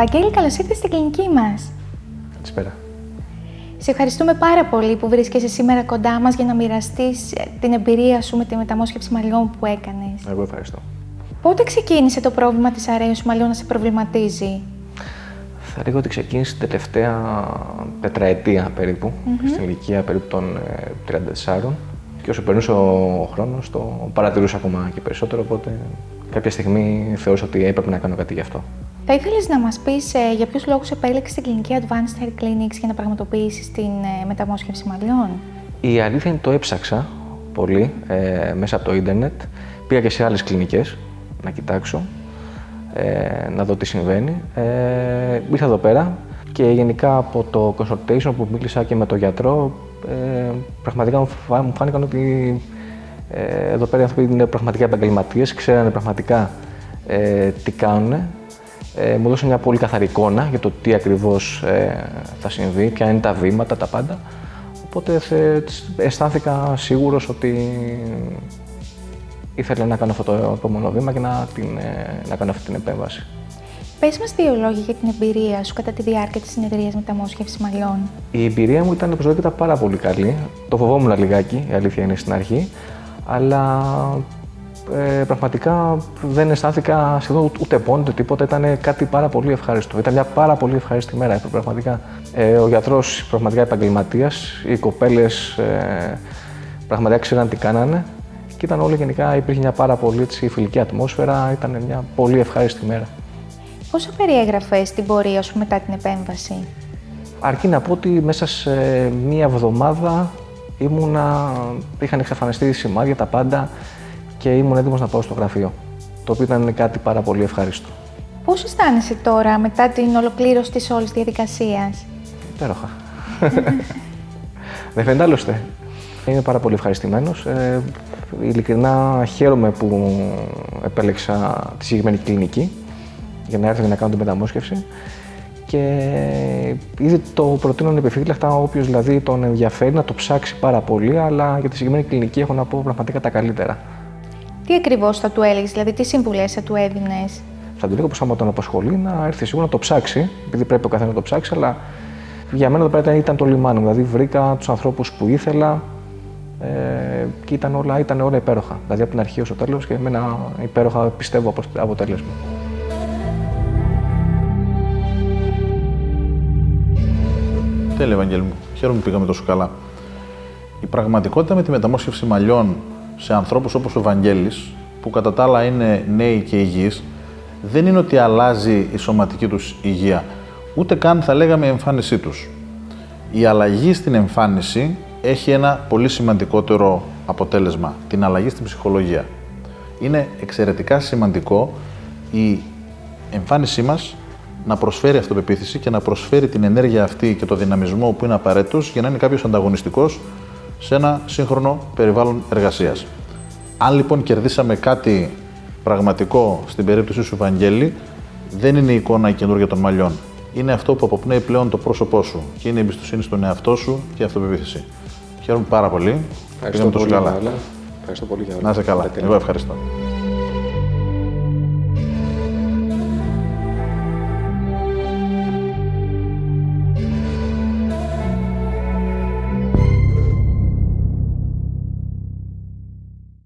Βαγγέλη, καλώς ήρθες στην κλινική μας. Καλησπέρα. Σε ευχαριστούμε πάρα πολύ που βρίσκεσαι σήμερα κοντά μας για να μοιραστείς ε, την εμπειρία σου με τη μεταμόσχευση μαλλιών που έκανες. Εγώ ευχαριστώ. Πότε ξεκίνησε το πρόβλημα της αρέωσης μαλλιών να σε προβληματίζει; Θα λέγω ότι ξεκίνησε την τελευταία τετραετία περίπου, στην ηλικία περίπου των ε, 34. Και όσο περνούσε ο χρόνος, το παρατηρούσα ακόμα και περισσότερο, οπότε κάποια στιγμή θεώρησα ότι έπρεπε να κάνω κάτι γι' αυτό. Θα ήθελες να μας πεις ε, για ποιους λόγους επέλεξες την κλινική Advanced Hair Clinics για να πραγματοποιήσεις την ε, μεταμόσχευση μαλλιών; Η αλήθεια είναι το έψαξα πολύ ε, μέσα από το ίντερνετ. Πήγα και σε άλλες κλινικές να κοιτάξω, ε, να δω τι συμβαίνει. Ε, ήρθα εδώ πέρα και γενικά από το consultation που μίλησα και με τον γιατρό, ε, πραγματικά μου φα- μου φάνηκαν ότι ε, εδώ πέρα οι άνθρωποι είναι πραγματικά επαγγελματίες, ξέρανε πραγματικά ε, τι κάνουν. Ε, μου δώσαν μια πολύ καθαρή εικόνα για το τι ακριβώς ε, θα συμβεί, ποια είναι τα βήματα, τα πάντα. Οπότε θε- αισθάνθηκα σίγουρος ότι ήθελα να κάνω αυτό το επόμενο βήμα και να, την, ε, να κάνω αυτή την επέμβαση. Πες μας δύο λόγια για την εμπειρία σου κατά τη διάρκεια της συνεδρίας μεταμόσχευση μαλλιών. Η εμπειρία μου ήταν προσωπικά ήταν πάρα πολύ καλή. Το φοβόμουν λιγάκι, η αλήθεια είναι στην αρχή. Αλλά ε, πραγματικά δεν αισθάνθηκα σχεδόν ούτε- ούτε πόνο ούτε τίποτα. Ήταν κάτι πάρα πολύ ευχάριστο. Ήταν μια πάρα πολύ ευχάριστη μέρα. Πραγματικά. Ε, ο γιατρός πραγματικά επαγγελματίας. Οι κοπέλες ε, πραγματικά ξέραν τι κάνανε. Και ήταν όλοι γενικά, υπήρχε μια πάρα πολύ έτσι, φιλική ατμόσφαιρα. Ήταν μια πολύ ευχάριστη μέρα. Πώς θα περιέγραφες την πορεία σου μετά την επέμβαση; Αρκεί να πω ότι μέσα σε μία εβδομάδα ήμουνα, είχαν εξαφανιστεί σημάδια, τα πάντα και ήμουν έτοιμος να πάω στο γραφείο. Το οποίο ήταν κάτι πάρα πολύ ευχάριστο. Πώς αισθάνεσαι τώρα μετά την ολοκλήρωση της όλης διαδικασίας; Υπέροχα. Δεν φαίνεται άλλωστε. Είμαι πάρα πολύ ευχαριστημένος. Ε, ειλικρινά χαίρομαι που επέλεξα τη συγκεκριμένη κλινική για να έρθω για να κάνω την μεταμόσχευση. Και ήδη το προτείνω ανεπιφύλακτα όποιος δηλαδή τον ενδιαφέρει να το ψάξει πάρα πολύ, αλλά για τη συγκεκριμένη κλινική έχω να πω πραγματικά τα καλύτερα. Τι ακριβώς θα του έλεγες, δηλαδή τι συμβουλές θα του έδινες; Θα του λέγω πως άμα τον απασχολεί να έρθει σίγουρα να το ψάξει, επειδή πρέπει ο καθένας να το ψάξει, αλλά για μένα εδώ πέρα ήταν- ήταν το λιμάνι μου. Δηλαδή βρήκα τους ανθρώπους που ήθελα ε, και ήταν όλα, ήταν όλα υπέροχα. Δηλαδή από την αρχή ως το τέλος και με ένα υπέροχα πιστεύω απο- αποτέλεσμα. Τέλεια, Ευαγγέλη μου. Χαίρομαι που πήγαμε τόσο καλά. Η πραγματικότητα με τη μεταμόσχευση μαλλιών σε ανθρώπους όπως ο Βαγγέλης, που κατά τα άλλα είναι νέοι και υγιείς, δεν είναι ότι αλλάζει η σωματική τους υγεία, ούτε καν θα λέγαμε η εμφάνισή τους. Η αλλαγή στην εμφάνιση έχει ένα πολύ σημαντικότερο αποτέλεσμα, την αλλαγή στην ψυχολογία. Είναι εξαιρετικά σημαντικό η εμφάνισή μας να προσφέρει αυτοπεποίθηση και να προσφέρει την ενέργεια αυτή και το δυναμισμό που είναι απαραίτητος για να είναι κάποιος ανταγωνιστικός σε ένα σύγχρονο περιβάλλον εργασίας. Αν λοιπόν κερδίσαμε κάτι πραγματικό στην περίπτωση σου, Βαγγέλη, δεν είναι η εικόνα η καινούργια των μαλλιών. Είναι αυτό που αποπνέει πλέον το πρόσωπό σου και είναι η εμπιστοσύνη στον εαυτό σου και η αυτοπεποίθηση. Χαίρομαι πάρα πολύ. Πήγαμε τόσο καλά. Ευχαριστώ πολύ για Να είσαι καλά. Εγώ ευχαριστώ.